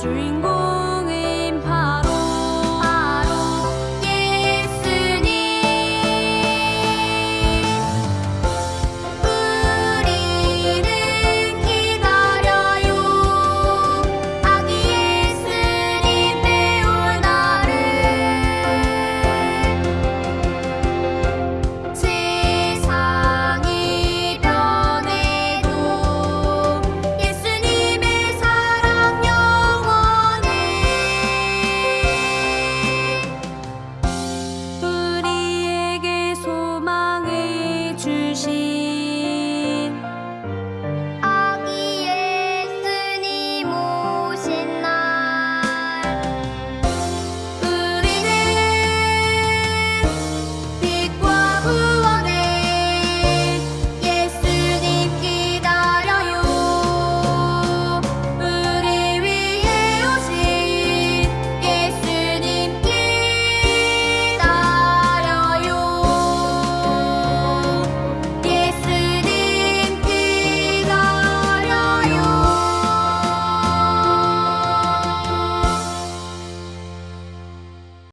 string